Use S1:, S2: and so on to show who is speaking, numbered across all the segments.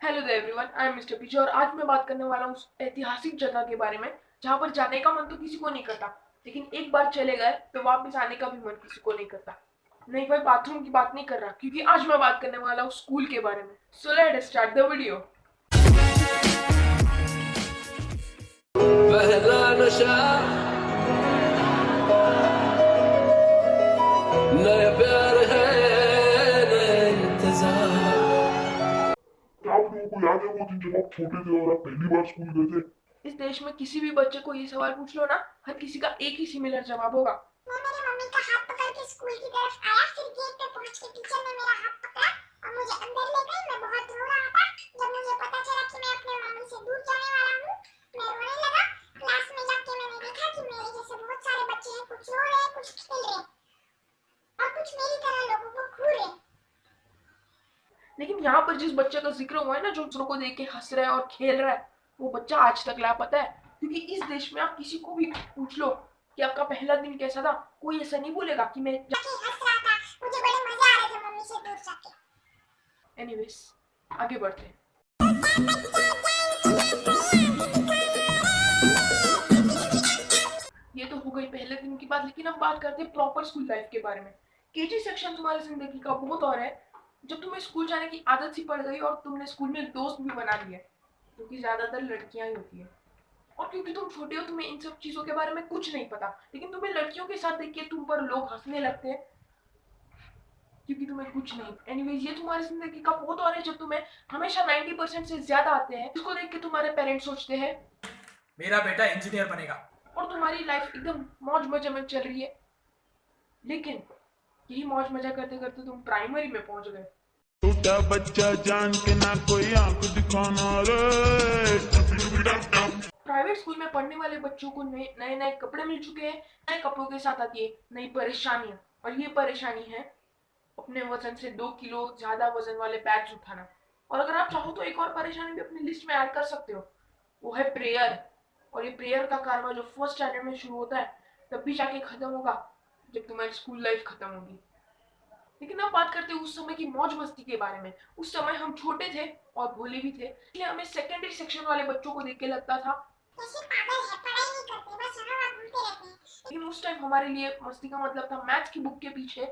S1: Hello everyone I am mister पीछे और आज मैं बात करने वाला हूँ उस ऐतिहासिक जगह के बारे में, जहाँ पर जाने का मन तो किसी को नहीं करता, लेकिन एक बार चले गए तो वापस आने का भी मन किसी को नहीं करता। नहीं भाई बाथरूम की बात नहीं कर रहा, क्योंकि आज मैं बात करने वाला हूँ स्कूल के बारे में। So let start the video
S2: पहला नशा
S3: क्या आप लोगों याद है वो दिन जब आप छोटे थे और आप पहली बार स्कूल गए थे?
S1: इस देश में किसी भी बच्चे को ये सवाल पूछ लो ना हर किसी का एक ही सिमिलर जवाब होगा।
S4: मैं मेरी मम्मी का हाथ पकड़ के स्कूल की तरफ़ आया फिर गेट पे पहुँच के टीचर ने मेरा हाथ पकड़ा और मुझे अंदर ले गई मैं बहुत रो रहा था जब मुझे पता चला कि मैं अपने मम्मी से दूर जाने वाला हूँ मैं रोने लगा क्लास में जाके मैंने देखा कि मेरे जैसे बहुत सारे बच्चे हैं कुछ रो रहे हैं कुछ खेल रहे हैं और कुछ मेरी तरह लोगों को घूर रहे हैं
S1: लेकिन यहाँ पर जिस बच्चे का ज़िक्र हुआ है ना जो दूसरों को देख के हंस रहा है और खेल रहा है वो बच्चा आज तक लापता है। क्योंकि इस देश में आप किसी को भी पूछ लो कि आपका पहला दिन कैसा था कोई ऐसा नहीं बोलेगा कि मैं
S4: जाके हंस रहा था मुझे बड़े मज़े आ रहे थे मम्मी से दूर जाके।
S1: एनीवेज आगे बढ़ते हैं। ये तो हो गई पहले दिन की बात लेकिन हम बात करते हैं प्रॉपर स्कूल लाइफ के बारे में। केजी सेक्शन तुम्हारी ज़िंदगी का बहुत और है। जब तुम्हें स्कूल जाने की आदत सी पड़ गई और तुमने स्कूल में दोस्त भी बना लिए क्योंकि ज़्यादातर लड़कियाँ ही होती है। और क्योंकि तुम छोटे हो तुम्हें इन सब चीज़ों के बारे में कुछ नहीं पता लेकिन तुम्हें लड़कियों के साथ देख के तुम पर लोग हंसने लगते हैं क्योंकि तुम्हें कुछ नहीं। एनीवेज ये तुम्हारी ज़िंदगी का बहुत और है जब तुम्हें हमेशा 90 परसेंट से ज़्यादा आते हैं इसको देख के तुम्हारे पेरेंट्स सोचते हैं
S5: मेरा बेटा इंजीनियर बनेगा।
S1: और तुम्हारी लाइफ एकदम मौज मज़े में चल रही है। लेकिन यही मौज मज़ा करते करते तुम प्राइमरी में पहुँच गए।
S3: छोटा बच्चा जान के ना कोई आँख दिखाना रे।
S1: प्राइवेट स्कूल में पढ़ने वाले बच्चों को नए नए कपड़े मिल चुके हैं नए कपड़ों के साथ आती है नई परेशानियाँ। और ये परेशानी है अपने वज़न से दो किलो ज़्यादा वज़न वाले बैग्स उठाना। और अगर आप चाहो तो एक और परेशानी भी अपनी लिस्ट में ऐड कर सकते हो। वो है प्रेयर और ये प्रेयर का कारवा जो फ़र्स्ट स्टैंडर्ड में शुरू होता है तब भी जाके खत्म होगा जब तुम्हारी स्कूल लाइफ खत्म होगी। लेकिन अब बात करते हैं उस समय की मौज मस्ती के बारे में। उस समय हम छोटे थे और भोले भी थे इसलिए हमें सेकेंडरी सेक्शन वाले बच्चों को देख के लगता था।
S4: कैसे पागल पढ़ाई नहीं करते बस यहाँ वहाँ घूमते रहते
S1: लेकिन उस टाइम हमारे लिए मस्ती का मतलब था मैथ्स की बुक के पीछे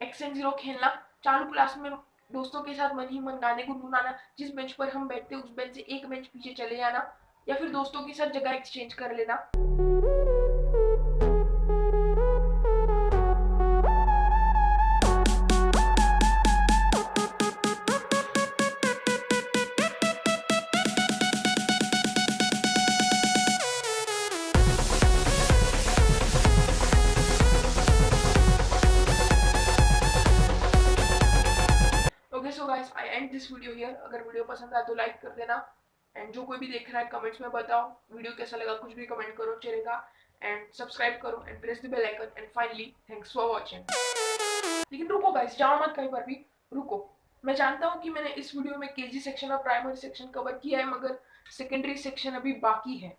S1: एक्स एंड ज़ीरो खेलना चालू क्लास में दोस्तों के साथ मन ही मन गाने गुनगुनाना जिस बेंच पर हम बैठते उस बेंच से एक बेंच पीछे चले जाना या फिर दोस्तों के साथ जगह एक्सचेंज कर लेना। एंड दिस वीडियो हियर अगर वीडियो पसंद आए तो लाइक कर देना। एंड जो कोई भी देख रहा है कमेंट्स में बताओ। वीडियो कैसा लगा कुछ भी कमेंट करो चलेगा एंड सब्सक्राइब करो and press the bell icon and finally thanks for watching लेकिन रुको गाइस जाओ मत कहीं पर भी। रुको। मैं जानता हूँ कि मैंने इस वीडियो में केजी सेक्शन और प्राइमरी सेक्शन कवर किया है मगर सेकेंडरी सेक्शन अभी बाकी है।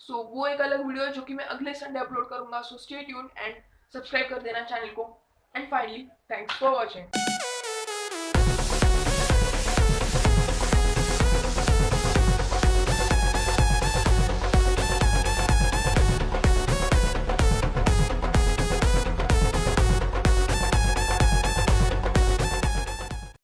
S1: सो so, वो एक अलग वीडियो है जो कि मैं अगले संडे अपलोड करूँगा। So stay tune and subscribe कर देना चैनल को। And finally thanks for watching